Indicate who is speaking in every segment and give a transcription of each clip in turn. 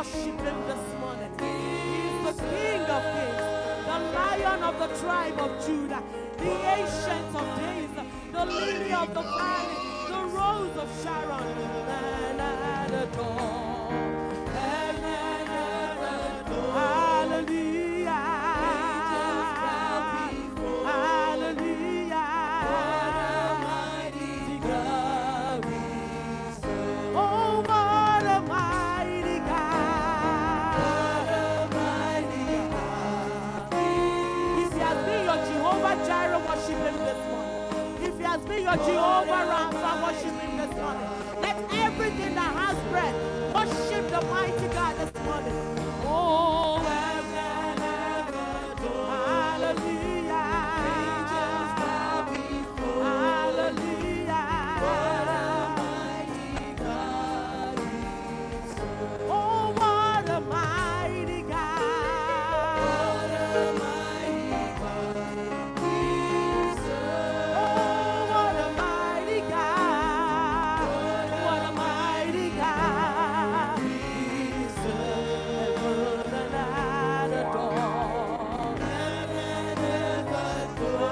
Speaker 1: worship him this morning. He's the King of kings, the Lion of the tribe of Judah, the Ancient of days, the Lily of the valley, the Rose of Sharon. And adore. Been your Jehovah Rapha, worship him this morning. Let everything that has breath worship the mighty God this morning. Oh,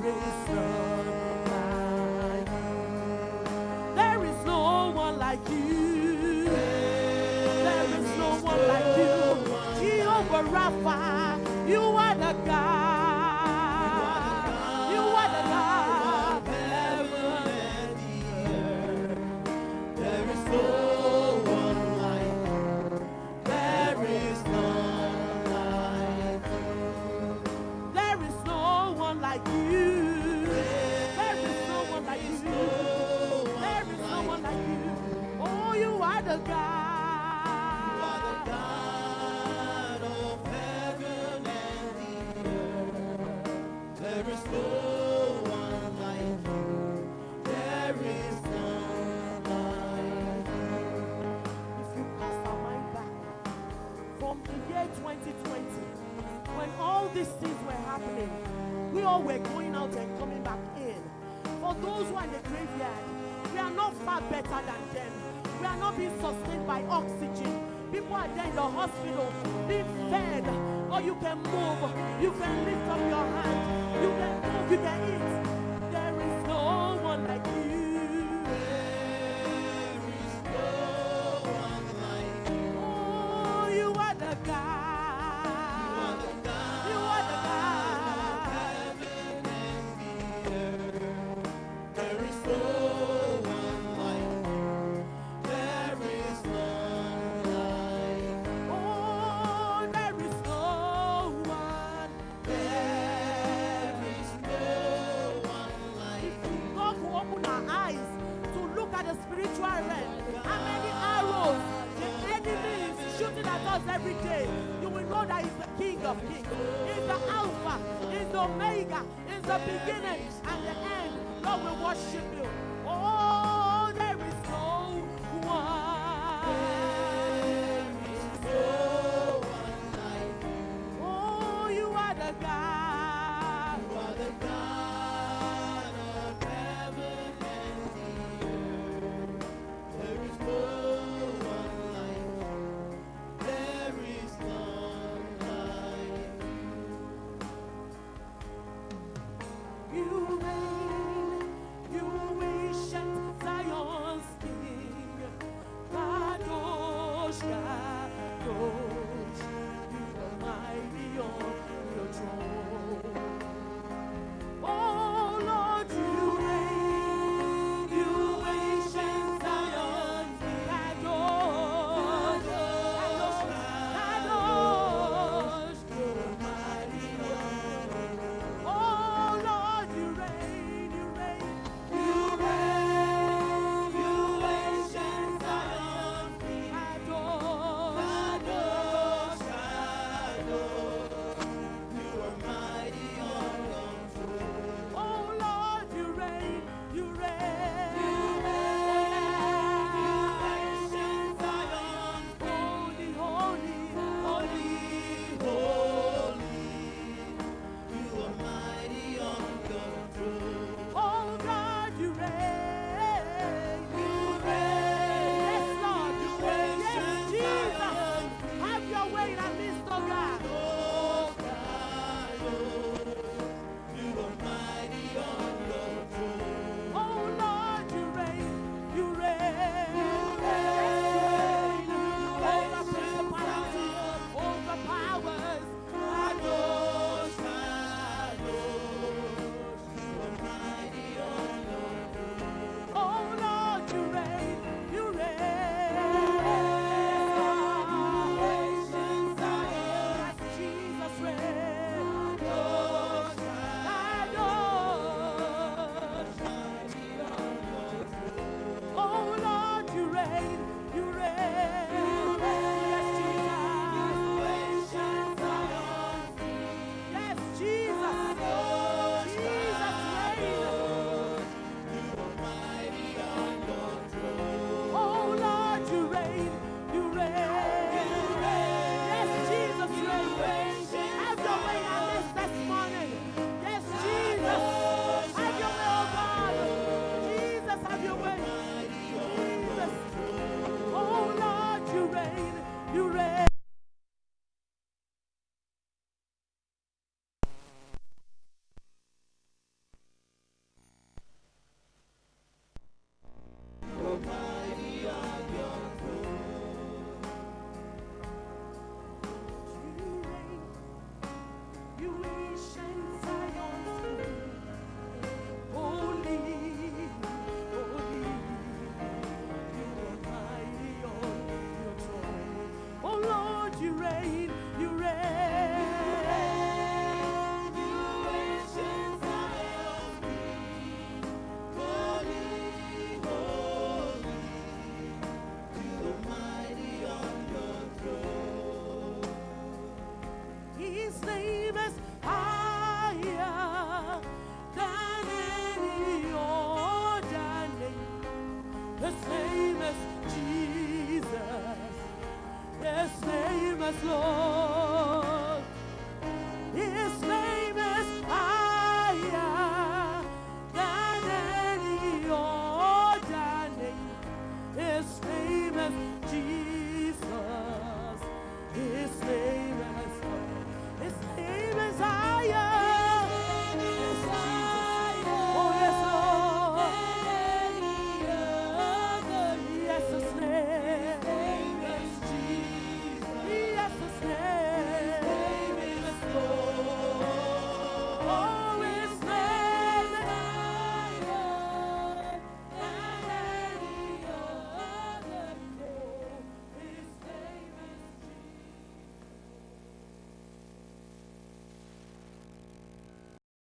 Speaker 1: Rapha, you There is no one like you You are the God. From the year 2020, when all these things were happening, we all were going out and coming back in. For those who are in the graveyard, we are not far better being sustained by oxygen. People are there in the hospital being fed, or you can move, you can lift up your hand, you can move, you can eat. Is shooting at every day? You will know that He's the King of Kings. He's the Alpha, He's the Omega, He's the beginning and the end. Lord, we worship you. 为谁